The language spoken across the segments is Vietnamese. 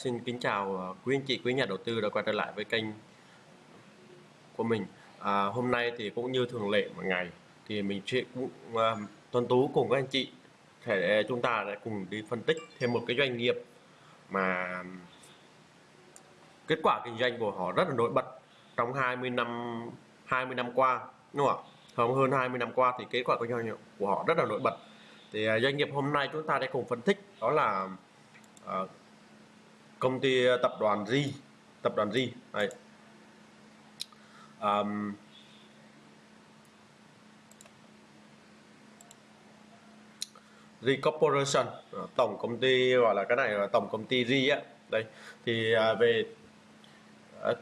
xin kính chào ờ, quý anh chị, quý nhà đầu tư đã quay trở lại với kênh của mình. À, hôm nay thì cũng như thường lệ mọi ngày thì mình sẽ cũng ờ, uh, tuần tú cùng các anh chị thể ờ, chúng ta lại cùng đi phân tích thêm một cái doanh nghiệp mà kết quả kinh doanh của họ rất là nổi bật trong 20 năm 20 năm qua đúng không ạ? Hơn hơn 20 năm qua thì kết quả kinh doanh của họ rất là nổi bật. Thì uh, doanh nghiệp hôm nay chúng ta sẽ cùng phân tích đó là uh, công ty ờ, tập đoàn Ri tập đoàn Ri đây um, Ri Corporation ờ, tổng công ty gọi là cái này là tổng công ty Ri á. Đây thì uh, về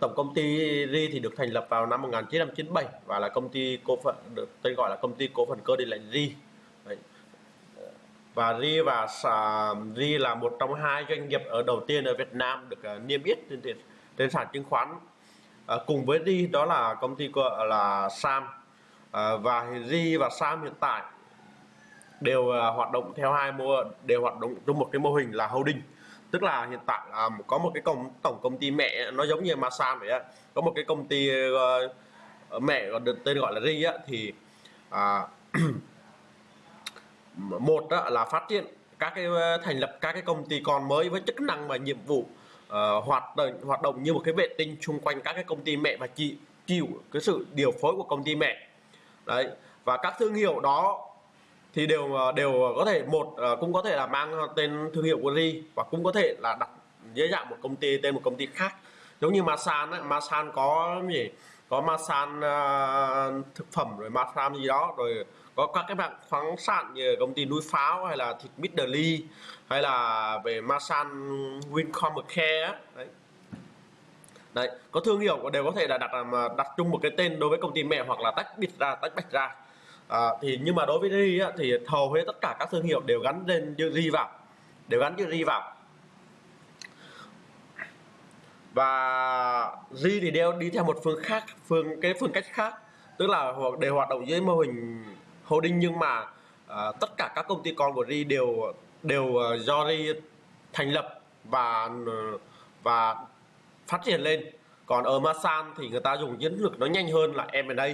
tổng công ty Ri thì được thành lập vào năm 1997 và là công ty cổ phần được tên gọi là công ty cổ phần cơ điện lạnh Ri và RI và RI là một trong hai doanh nghiệp ở đầu tiên ở Việt Nam được uh, niêm yết trên trên sàn chứng khoán. Uh, cùng với RI đó là công ty là Sam. Uh, và RI và Sam hiện tại đều uh, hoạt động theo hai mô đều hoạt động trong một cái mô hình là holding. Tức là hiện tại là có một cái công tổng công ty mẹ nó giống như Masan vậy á. Có một cái công ty uh, mẹ được tên gọi là RI á thì uh, một là phát triển các cái ờ, thành lập các cái công ty con mới với chức năng và nhiệm vụ uh, hoạt động hoạt động như một cái vệ tinh xung quanh các cái công ty mẹ và chị chịu cái sự điều phối của công ty mẹ. Đấy và các thương hiệu đó thì đều ờ, đều có thể một cũng có thể là mang tên thương hiệu của Ri và cũng có thể là đặt dưới dạng một công ty tên một công ty khác. Giống như Masan ấy, Masan có gì? Có Masan uh, thực phẩm rồi Masan gì đó rồi có các cái bạn khoáng sản như công ty núi pháo hay là thịt Midley hay là về Masan Wincom Care đấy. Đấy có thương hiệu đều có thể là đặt mà đặt chung một cái tên đối với công ty mẹ hoặc là tách biệt ra tách bạch ra. À, thì nhưng mà đối với Ri thì hầu hết tất cả các thương hiệu đều gắn lên chữ Ri vào đều gắn chữ Ri vào. Và Ri thì đều đi theo một phương khác phương cái phương cách khác tức là đều hoạt động dưới mô hình holding nhưng mà uh, tất cả các công ty con của Ri đều đều uh, do Ri thành lập và ờ, và phát triển lên. Còn ở Masan thì người ta dùng chiến lược nó nhanh hơn là M&A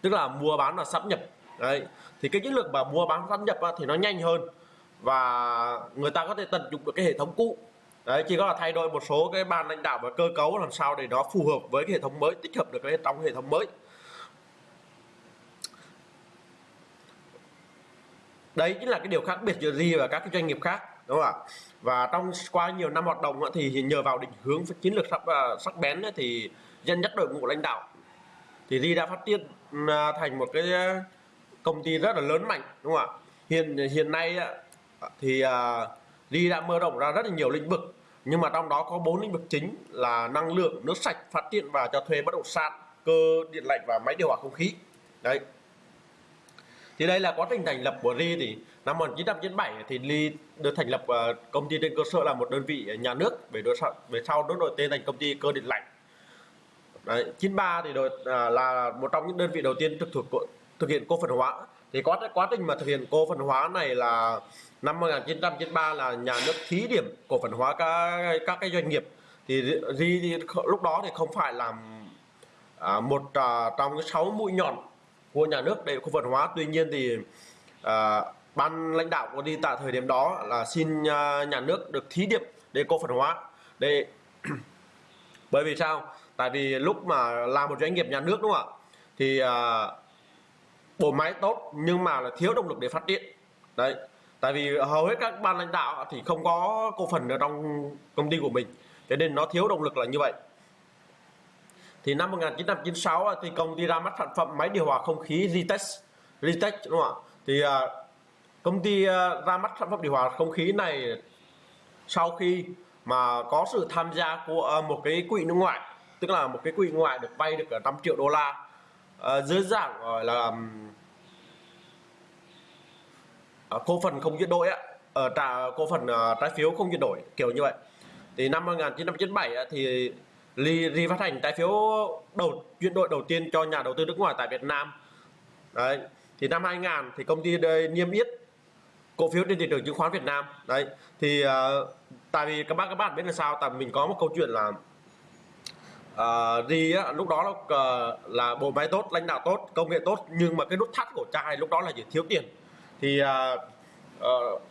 tức là mua bán và sắp nhập. Đấy thì cái chiến lược mà mua bán sắp nhập thì nó nhanh hơn và người ta có thể tận dụng được cái hệ thống cũ. Đấy chỉ có là thay đổi một số cái ban lãnh đạo và cơ cấu làm sao để nó phù hợp với cái hệ thống mới tích hợp được cái trong hệ thống mới. Đấy chính là cái điều khác biệt giữa Ri và các cái doanh nghiệp khác, đúng không ạ? Và trong qua nhiều năm hoạt động thì nhờ vào định hướng chiến lược sắc à, sắc bén thì dân nhất đội ngũ lãnh đạo thì Ri đã phát triển à, thành một cái à, công ty rất là lớn mạnh, đúng không ạ? Hiện hiện nay thì Ri đã mở rộng ra rất là nhiều lĩnh vực, nhưng mà trong đó có bốn lĩnh vực chính là năng lượng, nước sạch phát triển và cho thuê bất động sản, cơ, điện lạnh và máy điều hòa không khí. Đấy thì đây là quá trình thành lập của Ri thì năm 1997 thì Ri được thành lập ờ, công ty trên cơ sở là một đơn vị nhà nước về đối sau về sau nó đổi tên thành công ty cơ điện lạnh. Đấy, 93 thì đội ờ, là một trong những đơn vị đầu tiên thực thuộc thực hiện cổ phần hóa. Thì quá quá trình mà thực hiện cổ phần hóa này là năm 1993 là nhà nước thí điểm cổ phần hóa các các cái doanh nghiệp. Thì Ri lúc đó thì không phải làm à, một à, trong cái sáu mũi nhọn của nhà nước để cổ phần hóa. Tuy nhiên thì à, ban lãnh đạo của đi tại thời điểm đó là xin à, nhà nước được thí điểm để cổ phần hóa. Để bởi vì sao? Tại vì lúc mà làm một doanh nghiệp nhà nước đúng không ạ? Thì à, bộ máy tốt nhưng mà là thiếu động lực để phát triển. Đấy tại vì hầu hết các ban lãnh đạo thì không có cổ phần ở trong công ty của mình. Cho nên nó thiếu động lực là như vậy thì năm 1996 thì công ty ra mắt sản phẩm máy điều hòa không khí Ritech Ritech đúng không ạ? Thì à, công ty à, ra mắt sản phẩm điều hòa không khí này sau khi mà có sự tham gia của à, một cái quỹ nước ngoài, tức là một cái quỹ ngoại được vay được 5 triệu đô la dưới dạng, gọi là cổ phần không chuyển đổi á ở trả, cổ phần trái phiếu không chuyển đổi, kiểu như vậy. Thì năm 1997 thì Ly, phát hành trái phiếu đầu chuyển đổi đầu tiên cho nhà đầu tư nước ngoài tại Việt Nam. Đấy thì năm 2000 thì công ty đây niêm yết cổ phiếu trên thị trường chứng khoán Việt Nam. Đấy thì uh, tại vì các bác các bạn biết là sao? Tại mình có một câu chuyện là ờ, uh, đi á, lúc đó là, uh, là bộ máy tốt lãnh đạo tốt công nghệ tốt nhưng mà cái nút thắt của trai lúc đó là gì? thiếu tiền. Thì uh, uh,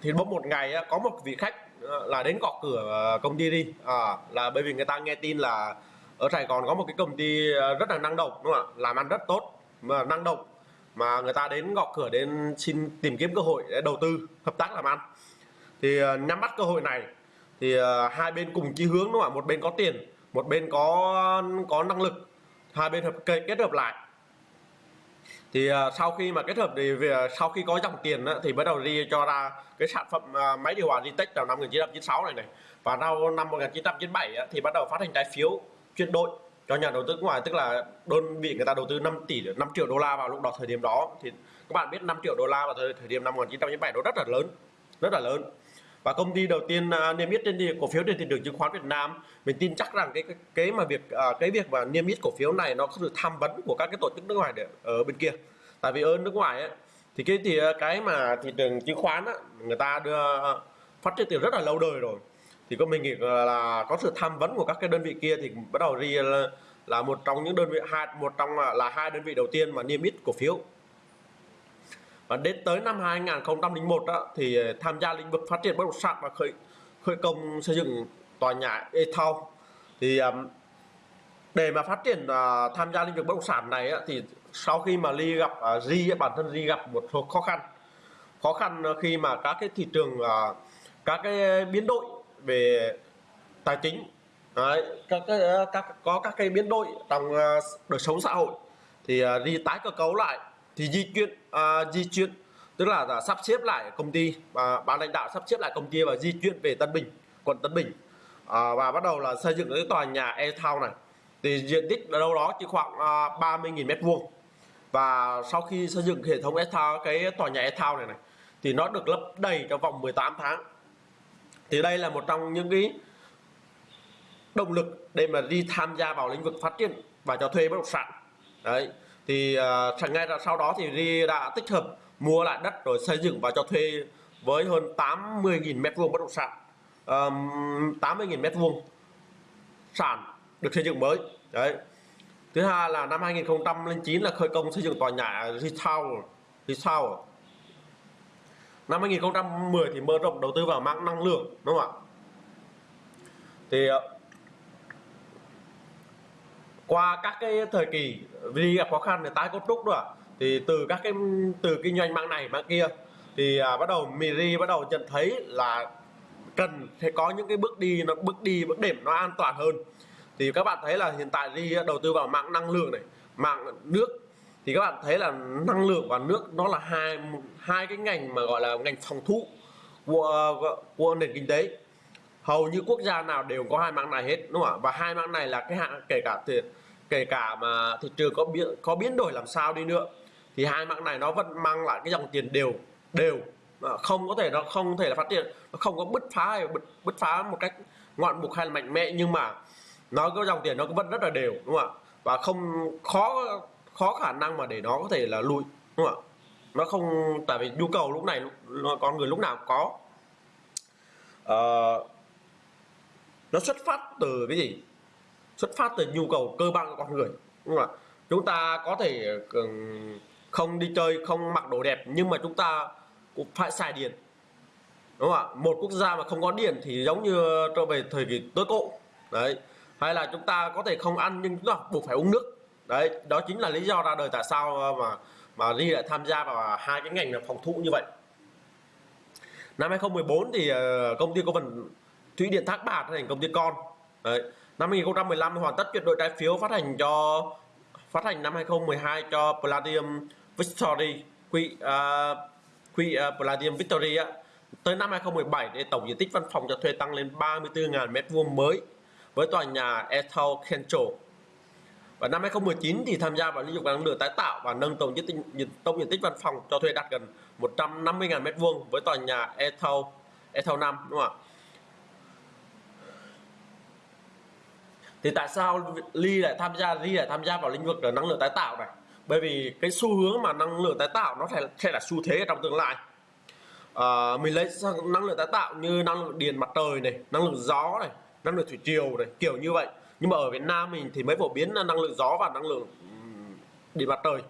thì bỗng một ngày á, có một vị khách Ờ, là đến gõ cửa ờ, công ty đi. À, là bởi vì người ta nghe tin là ở Sài Gòn có một cái công ty ờ, rất là năng động đúng không ạ? Làm ăn rất tốt mà năng động mà người ta đến gõ cửa đến xin tìm kiếm cơ hội để đầu tư hợp tác làm ăn. Thì nắm bắt cơ hội này thì hai bên cùng chí hướng đúng không ạ? Một bên có tiền một bên có có năng lực. Hai bên hợp kết hợp lại thì uh, sau khi mà kết hợp thì về à, sau khi có dòng tiền á, thì bắt đầu đi cho ra cái sản phẩm uh, máy điều hòa Ritech vào năm 1996 này này. Và sau năm 1997 á, thì bắt đầu phát hành trái phiếu chuyển đổi cho nhà đầu tư nước ngoài tức là đơn vị người ta đầu tư 5 tỷ 5 triệu đô la vào lúc đó thời điểm đó. Thì các bạn biết 5 triệu đô la vào thời, thời điểm năm 1997 nó rất là lớn rất là lớn và công ty đầu tiên uh, niêm yết trên thị cổ phiếu trên thị trường chứng khoán Việt Nam mình tin chắc rằng cái cái, cái mà việc uh, cái việc mà niêm yết cổ phiếu này nó có sự tham vấn của các cái tổ chức nước ngoài để ở bên kia. Tại vì ở nước ngoài ấy, thì cái thì à, cái mà thị trường chứng khoán á, người ta đưa phát triển từ rất là lâu đời rồi. Thì có mình nghĩ là có sự tham vấn của các cái đơn vị kia thì bắt đầu ri là, là một trong những đơn vị hai một trong là hai đơn vị đầu tiên mà niêm yết cổ phiếu và đến tới năm 2001 đó, thì ờ, tham gia lĩnh vực phát triển bất động sản và khởi khởi công xây dựng tòa nhà Ethel thì để mà phát triển uh, tham gia lĩnh vực bất động sản này á, thì sau khi mà Ly gặp uh, bản thân Di gặp một số khó khăn. Khó khăn khi mà các cái thị trường uh, các cái biến đổi về tài chính Đấy, các, các, các có các cái biến đổi trong uh, đời sống xã hội thì uh, đi tái cơ cấu lại thì di chuyển à, di chuyển tức là, là sắp xếp lại công ty và ban lãnh đạo sắp xếp lại công ty và di chuyển về Tân Bình quận Tân Bình. À, và bắt đầu là xây dựng cái tòa nhà e town này. Thì diện tích ở đâu đó chỉ khoảng à, 30.000 mét vuông. Và sau khi xây dựng hệ thống e town cái tòa nhà e town này này thì nó được lấp đầy trong vòng 18 tháng. Thì đây là một trong những cái động lực để mà đi tham gia vào lĩnh vực phát triển và cho thuê bất động sản. Đấy thì à, uh, ngay sau đó thì Ri đã tích hợp mua lại đất rồi xây dựng và cho thuê với hơn 80.000 mét vuông bất động sản. Um, 80.000 mét vuông sản được xây dựng mới. Đấy. Thứ hai là năm 2009 là khởi công xây dựng tòa nhà Retail Retail năm 2010 thì mở rộng đầu tư vào mạng năng lượng đúng không ạ? Thì ờ, qua các cái thời kỳ vì gặp khó khăn để tái cấu trúc rồi thì từ các cái từ kinh doanh mạng này mạng kia thì à, bắt đầu Miri bắt đầu nhận thấy là cần phải có những cái bước đi nó bước đi bước điểm nó an toàn hơn. Thì các bạn thấy là hiện tại đi đầu tư vào mạng năng lượng này mạng nước thì các bạn thấy là năng lượng và nước nó là hai hai cái ngành mà gọi là ngành phòng thủ của của nền kinh tế hầu như quốc gia nào đều có hai mạng này hết đúng không ạ? Và hai mạng này là cái hạng kể cả thì kể cả mà thị trường có biến có biến đổi làm sao đi nữa thì hai mạng này nó vẫn mang lại cái dòng tiền đều đều. Không có thể nó không thể là phát triển nó không có bứt phá hay bứt, bứt phá một cách ngoạn mục hay là mạnh mẽ nhưng mà nó có dòng tiền nó vẫn rất là đều đúng không ạ? Và không khó khó khả năng mà để nó có thể là lùi đúng không ạ? Nó không tại vì nhu cầu lúc này con người lúc nào cũng có. Uh, nó xuất phát từ cái gì? Xuất phát từ nhu cầu cơ bản của con người, đúng không ạ? Chúng ta có thể không đi chơi, không mặc đồ đẹp, nhưng mà chúng ta cũng phải xài điện, đúng không ạ? Một quốc gia mà không có điện thì giống như trở về thời kỳ tối cổ, đấy. Hay là chúng ta có thể không ăn nhưng chúng ta buộc phải uống nước, đấy. Đó chính là lý do ra đời tại sao ờ, mà mà đi lại tham gia vào hai cái ngành phòng thủ như vậy. Năm 2014 thì ờ, công ty cổ phần Thụy Điển Thác Bạc thành công ty con. Đấy. năm 2015 hoàn tất chuyển đổi trái phiếu phát hành cho phát hành năm 2012 cho Palladium Victory quỹ uh, quỹ uh, Palladium Victory á. Tới năm 2017 để tổng diện tích văn phòng cho thuê tăng lên 34.000 m2 mới với tòa nhà Ethel Central và năm 2019 thì tham gia vào lĩnh vực năng lượng tái tạo và nâng tổng diện tích tổng diện tích văn phòng cho thuê đạt gần 150.000 m2 với tòa nhà Ethel Ethel 5 đúng không ạ? Thì tại sao Ly lại tham gia? Ly lại tham gia vào lĩnh vực năng lượng tái tạo này. Bởi vì cái xu hướng mà năng lượng tái tạo nó sẽ, sẽ là xu thế trong tương lai. À, mình lấy năng lượng tái tạo như năng lượng điện mặt trời này năng lượng gió này năng lượng thủy triều này kiểu như vậy. Nhưng mà ở Việt Nam mình thì mới phổ biến là năng lượng gió và năng lượng điện mặt trời.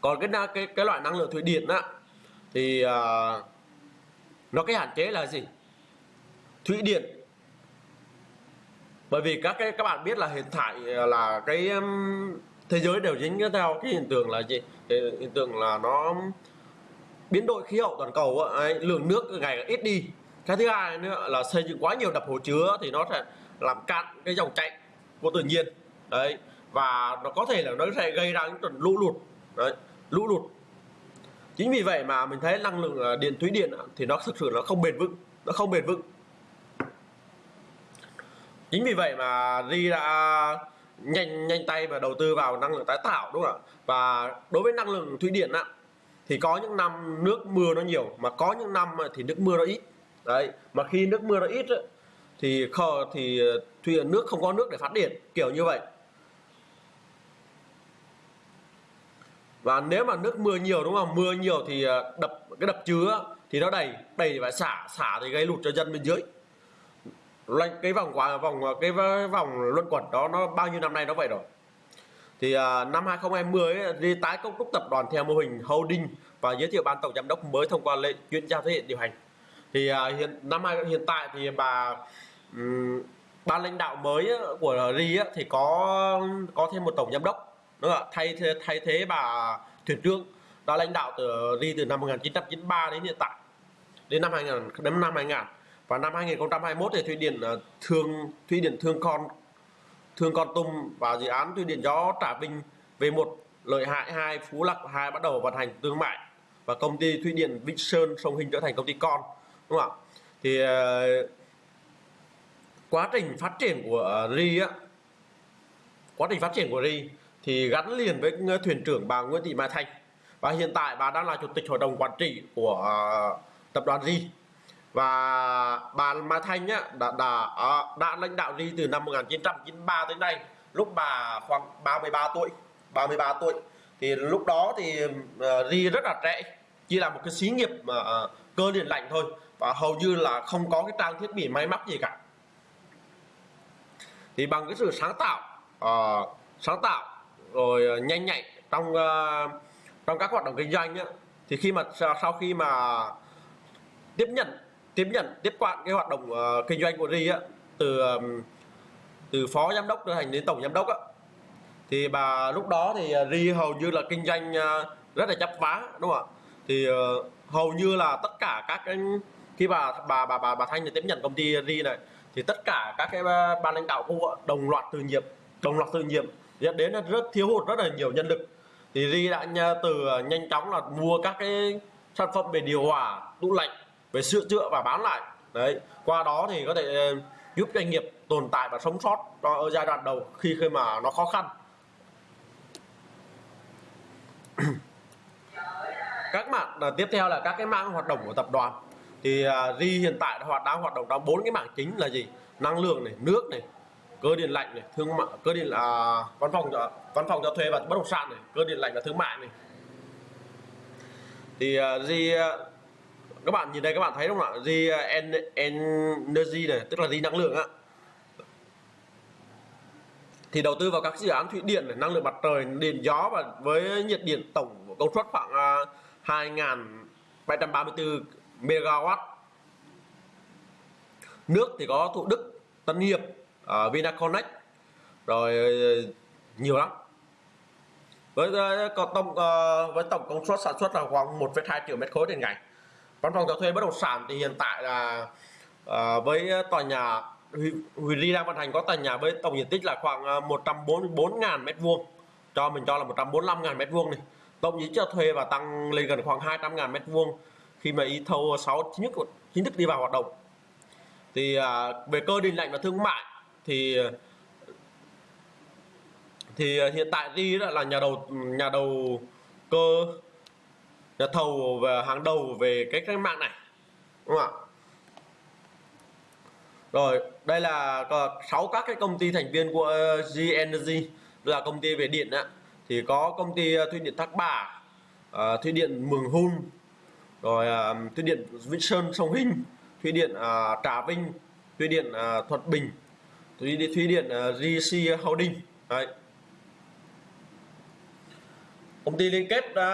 Còn cái cái cái loại năng lượng thủy điện á thì uh, nó cái hạn chế là gì? Thủy điện bởi vì các cái các bạn biết là hiện tại ờ, là cái um, thế giới đều dính theo cái hiện tượng là gì? Hiện tượng là nó biến đổi khí hậu toàn cầu ấy, lượng nước ngày càng ít đi. Cái thứ hai nữa là xây dựng quá nhiều đập hồ chứa thì nó sẽ làm cạn cái dòng chảy của tự nhiên. Đấy và nó có thể là nó sẽ gây ra những trận lũ lụt. Đấy lũ lụt. Chính vì vậy mà mình thấy năng lượng ờ, điện thủy điện thì nó thực sự nó không bền vững nó không bền vững chính vì vậy mà ri đã nhanh nhanh tay và đầu tư vào năng lượng tái tạo đúng không ạ? Và đối với năng lượng thủy điện á thì có những năm nước mưa nó nhiều mà có những năm thì nước mưa nó ít. Đấy mà khi nước mưa nó ít ấy, thì kho thì ờ, thủy nước không có nước để phát điện kiểu như vậy. Và nếu mà nước mưa nhiều đúng không? Mưa nhiều thì ờ, đập cái đập chứa thì nó đầy đầy và xả xả thì gây lụt cho dân bên dưới cái vòng quả vòng cái vòng luân quẩn đó nó bao nhiêu năm nay nó vậy rồi? Thì uh, năm 2020 ấy, đi tái cấu trúc tập đoàn theo mô hình holding và giới thiệu ban tổng giám đốc mới thông qua lệnh chuyển giao thế hệ điều hành. Thì uh, hiện năm hiện tại thì bà um, ban lãnh đạo mới của RI thì có có thêm một tổng giám đốc. Đúng không? thay thay thế bà thuyền trưởng đã lãnh đạo từ RI từ năm 1993 đến hiện tại đến năm 2000 đến năm 2000 và năm 2021 thì thủy điện ờ, thương thủy điện thương con thương con tum và dự án thủy điện gió trà vinh về một lợi hại hai, phú lộc hai bắt đầu vận hành thương mại và công ty thủy điện vĩnh sơn sông hình trở thành công ty con, đúng không ạ? Thì ờ, quá trình phát triển của ri á, quá trình phát triển của ri thì gắn liền với ờ, thuyền trưởng bà Nguyễn Thị Mai Thanh. Và hiện tại bà đang là chủ tịch hội đồng quản trị của tập đoàn ri và bà Mai Thanh á, đã, đã, ờ, đã lãnh đạo ri từ năm 1993 tới nay. Lúc bà khoảng 33 tuổi 33 tuổi. Thì lúc đó thì uh, ri rất là trẻ chỉ là một cái xí nghiệp mà uh, cơ điện lạnh thôi. Và hầu như là không có cái trang thiết bị máy móc gì cả. Thì bằng cái sự sáng tạo uh, sáng tạo rồi nhanh nhạy trong uh, trong các hoạt động kinh doanh á, thì khi mà sau khi mà tiếp nhận tiếp nhận tiếp quản cái hoạt động uh, kinh doanh của ri á từ um, từ phó giám đốc trở thành đến tổng giám đốc á. Thì bà lúc đó thì ờ, ri hầu như là kinh doanh uh, rất là chấp vá đúng không ạ? Thì uh, hầu như là tất cả các cái khi bà bà bà bà, bà thanh tiếp nhận công ty ri này thì tất cả các cái ban lãnh đạo khu đồng loạt từ nhiệm đồng loạt từ nhiệm dẫn đến là rất thiếu hụt rất là nhiều nhân lực. Thì ri đã từ nhanh chóng là mua các cái sản phẩm về điều hòa tủ lạnh về sửa chữa và bán lại. Đấy qua đó thì có thể ờ, giúp doanh nghiệp tồn tại và sống sót ở giai đoạn đầu khi khi mà nó khó khăn. Các mạng là ờ, tiếp theo là các cái mạng hoạt động của tập đoàn. Thì uh, Ri hiện tại hoạt đang hoạt động trong bốn cái mảng chính là gì? Năng lượng này nước này cơ điện lạnh này thương mại cơ điện là uh, văn phòng văn phòng cho thuê và bất động sản này cơ điện lạnh và thương mại này. Thì uh, Ri uh, các bạn nhìn đây các bạn thấy đúng không ạ? Ri à, energy này tức là gì năng lượng á. Thì đầu tư vào các dự án thủy điện này, năng lượng mặt trời điện gió và với nhiệt điện tổng công suất khoảng à, 2.734 MW nước thì có Thủ Đức Tân Hiệp uh, Vinaconex rồi nhiều lắm. Với uh, tổng uh, với tổng công suất sản xuất là khoảng 1,2 triệu mét khối trên ngày văn phòng cho thuê bất động sản thì hiện tại là à, với tòa nhà Huy Ly đang vận hành có tòa nhà với tổng diện tích là khoảng ờ, 144.000 m2 cho mình cho là 145.000 m2 này. Tổng diện cho thuê và tăng lên gần khoảng 200.000 m2 khi mà y thâu 6 chính thức chính thức đi vào hoạt động. Thì à, về cơ điện lạnh và thương mại thì thì hiện tại đi là nhà đầu nhà đầu cơ nhà thầu và hàng đầu về cái cách mạng này đúng không ạ? Rồi đây là sáu các cái công ty thành viên của G Energy là công ty về điện ạ thì có công ty uh, thủy điện Thác Bà uh, thủy điện Mường Hun rồi à, thủy điện Vĩnh Sơn Sông Hinh thủy điện à, Trà Vinh thủy điện à, Thuận Bình thủy điện thủy điện à, GC Holding đấy công ty liên kết à,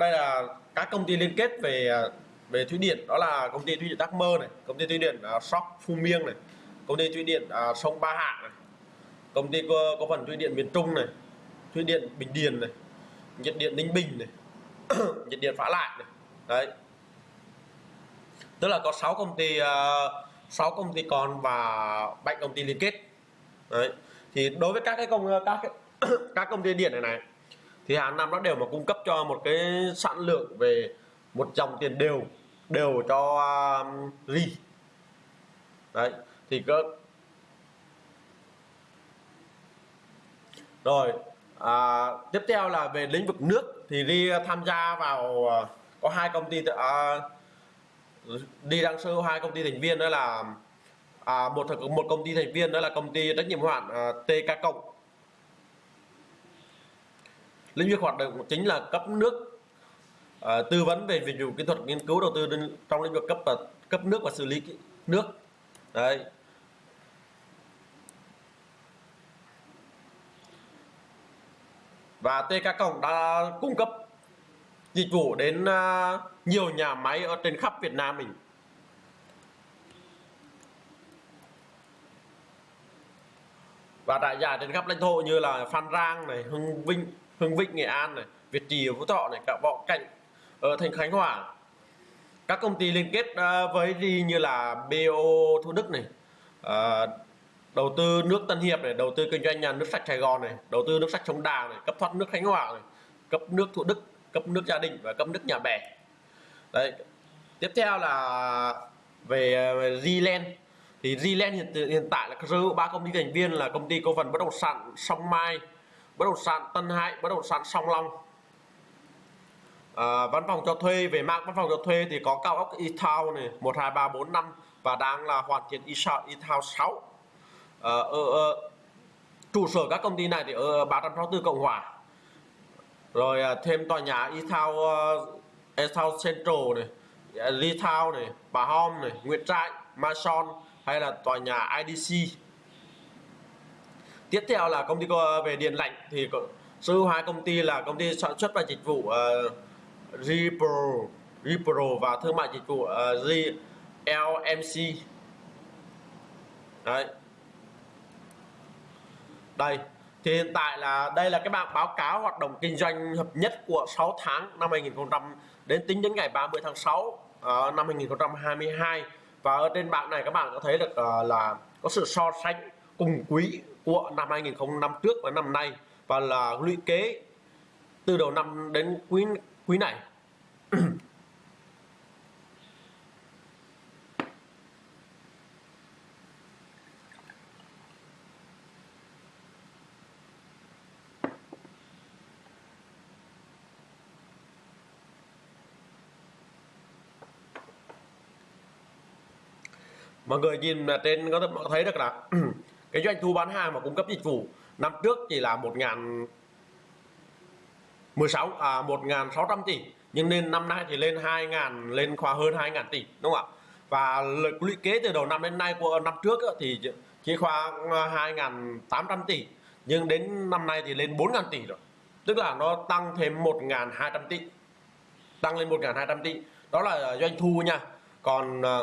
đây là các công ty liên kết về à, về thủy điện. Đó là công ty thủy điện Đắc Mơ này công ty thủy điện à, Sóc Phú Miêng này công ty thủy điện sông Ba Hạ này công ty có, có phần thủy điện miền Trung này thủy điện Bình Điền này nhiệt điện Ninh Bình này nhiệt điện Phá Lại này. Đấy. Tức là có 6 công ty uh, 6 công ty con và bảy công ty liên kết. Đấy. Thì đối với các cái công các cái, các công ty điện này này thì hàng năm nó đều mà cung cấp cho một cái sản lượng về một dòng tiền đều đều cho um, ri. Đấy thì cơ rồi à, tiếp theo là về lĩnh vực nước thì đi tham gia vào à, có hai công ty à, đi đăng sơ hai công ty thành viên đó là à, một một công ty thành viên đó là công ty trách nhiệm hoạn hạn à, TK cộng lĩnh vực hoạt động chính là cấp nước à, tư vấn về dịch vụ kỹ thuật nghiên cứu đầu tư trong lĩnh vực cấp và cấp nước và xử lý nước. Đấy. Và TK Cộng đã cung cấp dịch vụ đến uh, nhiều nhà máy ở trên khắp Việt Nam mình. Và đại giải trên khắp lãnh thổ như là Phan Rang này, Hưng Vinh, Hưng Vĩnh Nghệ An này, Việt Trì Phú Thọ này, cả Võ Cảnh ở thành Khánh Hòa. Các công ty liên kết à, với đi như là BO thu Đức này, à, đầu tư nước Tân Hiệp này, đầu tư kinh doanh nhà nước sạch Sài Gòn này, đầu tư nước sạch Sông Đà này, cấp thoát nước Khánh Hòa này, cấp nước Thủ Đức, cấp nước gia đình và cấp nước nhà bè. Đấy. Tiếp theo là về à, Zealand thì Zealand hiện, hiện tại là sở hữu ba công ty thành viên là công ty cổ phần bất động sản Song Mai, bất động sản Tân Hải, bất động sản Song Long. À, văn phòng cho thuê về mạng văn phòng cho thuê thì có cao ốc E-Town này 1 2 3 4 5 và đang là hoàn thiện E-Town 6 ở, ở trụ sở các công ty này thì ở 364 Cộng Hòa. Rồi à, thêm tòa nhà E-Town ờ, E-Town Central này Lee này Bà Hom này Nguyễn Trại Mason hay là tòa nhà IDC tiếp theo là công ty về điện lạnh thì sở hữu hai công ty là công ty sản xuất và dịch vụ uh, Repro Repro và thương mại dịch vụ ờ, uh, GLMC đấy. Đây thì hiện tại là đây là cái bảng báo cáo hoạt động kinh doanh hợp nhất của 6 tháng năm 2000 đến tính đến ngày 30 tháng 6 uh, ờ, năm 2022 và ở trên bảng này các bạn có thấy được uh, là có sự so sánh cùng quý của năm 2000 năm trước và năm nay và là lũy kế từ đầu năm đến quý quý này. Mọi người nhìn trên có thể thấy được là cái doanh thu bán hàng và cung cấp dịch vụ năm trước chỉ là một ngàn 16 à 1.600 tỷ, nhưng nên năm nay thì lên 2.000 lên khoa hơn 2.000 tỷ, đúng không ạ? Và lũy kế từ đầu năm đến nay của năm trước thì chỉ khoảng à, 2.800 tỷ, nhưng đến năm nay thì lên 4.000 tỷ rồi. Tức là nó tăng thêm 1.200 tỷ, tăng lên 1.200 tỷ. Đó là doanh thu nha. Còn à,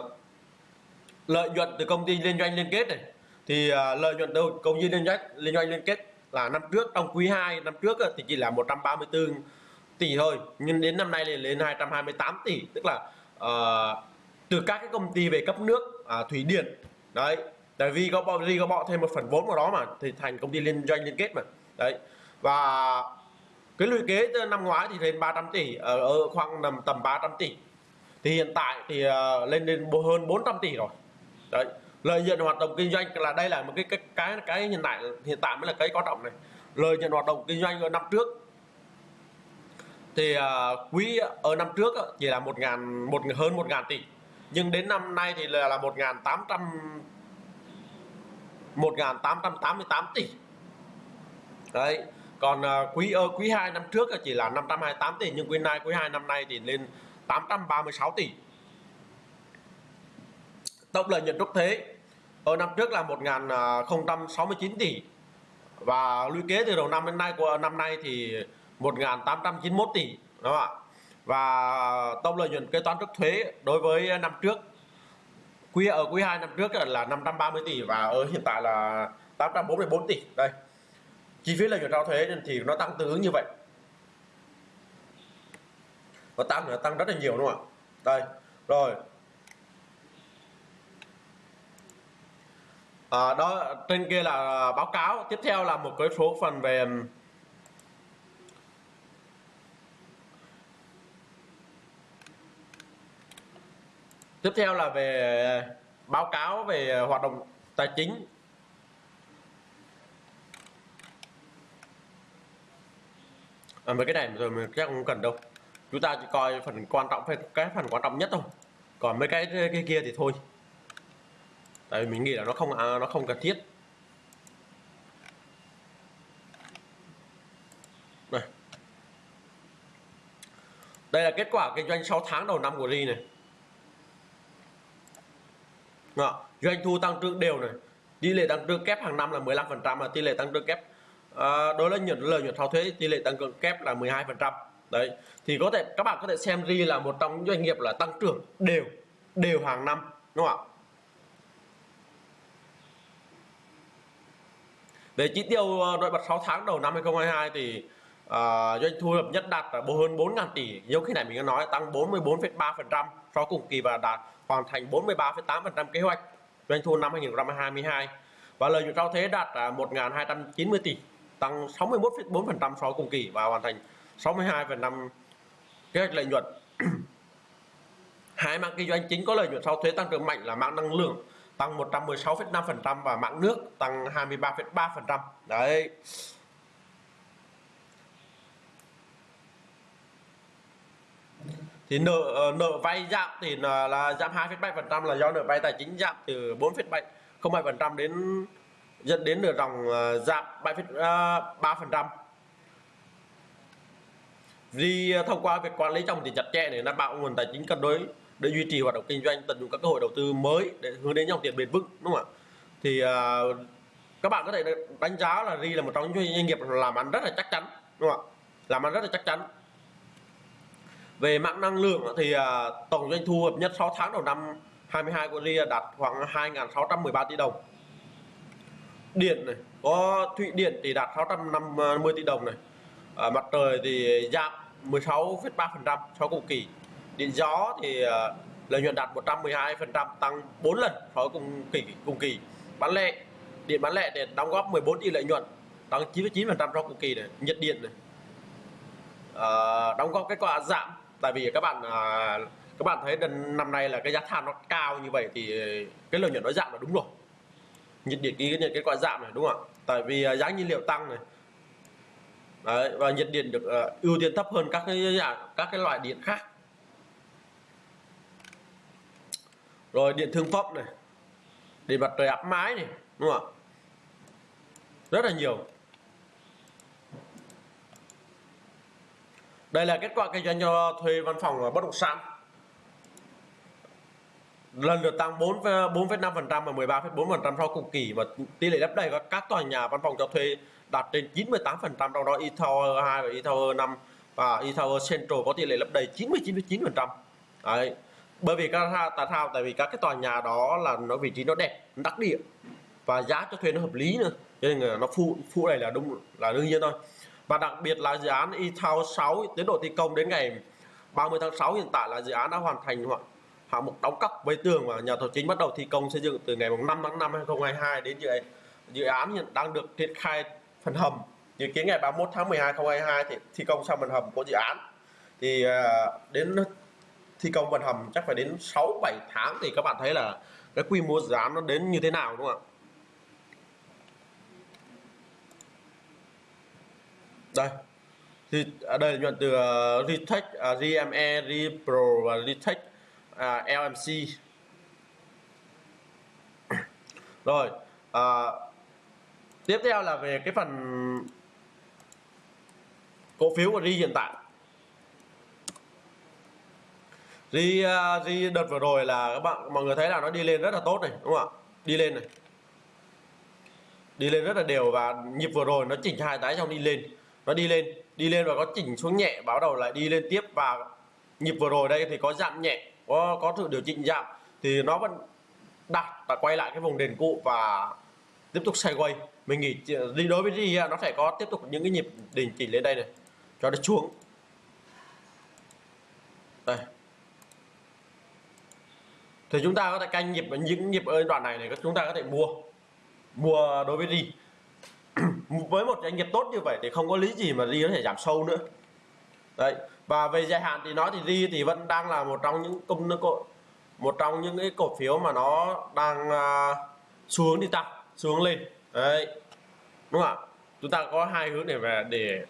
lợi nhuận từ công ty liên doanh liên kết này thì uh, lợi nhuận đầu công ty liên doanh liên doanh liên kết là năm trước trong quý 2 năm trước thì chỉ là 134 tỷ thôi. Nhưng đến năm nay thì lên 228 tỷ. Tức là uh, từ các cái công ty về cấp nước uh, thủy điện đấy. Tại vì có bọn gì có bỏ thêm một phần vốn vào đó mà thì thành công ty liên doanh liên kết mà. Đấy. Và cái lũy kế năm ngoái thì lên 300 tỷ ở, ở khoảng nằm tầm 300 tỷ. Thì hiện tại thì uh, lên đến hơn 400 tỷ rồi. Đấy lợi nhuận hoạt động kinh doanh là đây là một cái cái cái cái hiện tại hiện tại mới là cái quan trọng này. Lợi nhuận hoạt động kinh doanh ở năm trước. Thì à, uh, quý ở năm trước chỉ là một ngàn một hơn một ngàn tỷ. Nhưng đến năm nay thì là là một ngàn tám trăm một ngàn tám trăm tám mươi tám tỷ. Đấy còn uh, quý ở quý 2 năm trước chỉ là 528 tỷ nhưng quý nay quý 2 năm nay thì lên 836 tỷ. Tổng lợi nhuận trước thế ở năm trước là 1.069 à, tỷ. Và lũy kế từ đầu năm đến nay của, năm nay thì 1.891 tỷ, đúng không ạ? Và tổng lợi nhuận kế toán trước thuế đối với năm trước, quý, ở quý 2 năm trước là 530 tỷ và ở hiện tại là 844 tỷ. Đây, chi phí lợi nhuận sau thuế thì nó tăng tương ứng như vậy. Nó tăng nó tăng rất là nhiều, đúng không ạ? Đây, rồi à, đó trên kia là báo cáo. Tiếp theo là một cái số phần về tiếp theo là về báo cáo về hoạt động tài chính. À, mấy cái này rồi mình chắc không cần đâu. Chúng ta chỉ coi phần quan trọng cái phần quan trọng nhất thôi. Còn mấy cái cái kia thì thôi tại vì mình nghĩ là nó không à, nó không cần thiết. Này đây là kết quả kinh doanh 6 tháng đầu năm của Ri này. Đó. doanh thu tăng trưởng đều này. Tỷ lệ tăng trưởng kép hàng năm là 15 phần trăm và tỷ lệ tăng trưởng kép à, đối với nhận lợi nhuận sau thuế tỷ lệ tăng trưởng kép là 12 phần trăm. Đấy thì có thể các bạn có thể xem Ri là một trong những doanh nghiệp là tăng trưởng đều đều hàng năm đúng không ạ? Về chỉ tiêu ờ, nổi bật 6 tháng đầu năm 2022 thì uh, doanh thu hợp nhất đạt hơn 4.000 tỷ. Giống khi này mình đã nói tăng 44,3% so cùng kỳ và đạt hoàn thành 43,8% kế hoạch doanh thu năm 2022 và lợi nhuận sau thuế đạt 1.290 tỷ tăng 61,4% so cùng kỳ và hoàn thành 62,5 kế hoạch lợi nhuận. Hai mảng kinh doanh chính có lợi nhuận sau thuế tăng trưởng mạnh là mảng năng lượng tăng 116,5% và mạng nước tăng 23,3%. Đấy. Thì nợ ờ, nợ vay giảm thì là, là giảm 2,7% là do nợ vay tài chính giảm từ 4,7% đến dẫn đến nợ dòng ờ, giảm 7,3%. Ờ, Vì thông qua việc quản lý trong thì chặt chẽ để đảm bảo nguồn tài chính cân đối để duy trì hoạt động kinh doanh tận dụng các cơ hội đầu tư mới để hướng đến dòng tiền bền vững đúng không ạ? Thì à, các bạn có thể đánh giá là Ri là một trong những doanh nghiệp làm ăn rất là chắc chắn đúng không ạ? Làm ăn rất là chắc chắn. Về mạng năng lượng thì à, tổng doanh thu hợp nhất 6 tháng đầu năm 22 của Ri đạt khoảng 2.613 tỷ đồng. Điện này có thụy điện thì đạt 650 tỷ đồng này. À, mặt trời thì giảm 16,3% so cùng kỳ điện gió thì ờ, lợi nhuận đạt 112% tăng 4 lần so với cùng kỳ cùng kỳ. Bán lẻ điện bán lẻ để đóng góp 14 tỷ lợi nhuận tăng 99% so cùng kỳ này nhiệt điện này. À, đóng góp kết quả giảm tại vì các bạn à, các bạn thấy năm nay là cái giá than nó cao như vậy thì cái lợi nhuận nó giảm là đúng rồi. Nhiệt điện ghi nhận kết quả giảm này đúng không ạ? Tại vì giá nhiên liệu tăng này. Đấy, và nhiệt điện được uh, ưu tiên thấp hơn các cái các cái loại điện khác. Rồi điện thương phẩm này để mặt trời áp mái này đúng không ạ? Rất là nhiều. Đây là kết quả kinh doanh cho thuê văn phòng và bất động sản. Lần lượt tăng 4 4,5% và 13,4% sau cùng kỳ và tỷ lệ lấp đầy các tòa nhà văn phòng cho thuê đạt trên 98% trong đó e Tower 2 và e Tower 5 và e Tower Central có tỷ lệ lấp đầy 99,9% đấy bởi vì các tại sao tại vì các cái tòa nhà đó là nó vị trí nó đẹp nó đắc địa và giá cho thuê nó hợp lý nữa. Cho nên là nó phụ phụ này là đúng là đương nhiên thôi. Và đặc biệt là dự án e thao 6 tiến độ thi công đến ngày 30 tháng 6 hiện tại là dự án đã hoàn thành hoặc hạng mục đóng cọc với tường và nhà thầu chính bắt đầu thi công xây dựng từ ngày 5 tháng 5 2022 đến dự, dự án hiện đang được triển khai phần hầm. Dự kiến ngày 31 tháng 12 2022 thì thi công xong phần hầm của dự án. Thì à, đến thi công phần hầm chắc phải đến 6 7 tháng thì các bạn thấy là cái quy mô dự án nó đến như thế nào đúng không ạ? Đây. Thì ở đây nhuận từ uh, Retech, à, uh, GME, Repro và Retech uh, LMC rồi uh, tiếp theo là về cái phần cổ phiếu của Ri hiện tại. Ri uh, Ri đợt vừa rồi là các bạn mọi người thấy là nó đi lên rất là tốt này đúng không ạ? Đi lên này. Đi lên rất là đều và nhịp vừa rồi nó chỉnh hai tái xong đi lên. Nó đi lên đi lên và có chỉnh xuống nhẹ báo đầu lại đi lên tiếp. Và nhịp vừa rồi đây thì có giảm nhẹ có có sự điều chỉnh giảm. Thì nó vẫn đặt và quay lại cái vùng đền cũ và tiếp tục sideways mình nghĩ đi đối với gì nó sẽ có tiếp tục những cái nhịp đình chỉ lên đây này cho nó xuống. Đây thì chúng ta có thể canh nhịp những nhịp ở đoạn này này chúng ta có thể mua. Mua đối với đi với một doanh nghiệp tốt như vậy thì không có lý gì mà đi có thể giảm sâu nữa. Đấy. Và về dài hạn thì nói thì đi thì vẫn đang là một trong những công một trong những cái cổ phiếu mà nó đang à, uh, xuống đi tăng xuống lên. Đấy. Đúng không ạ? Chúng ta có hai hướng để về để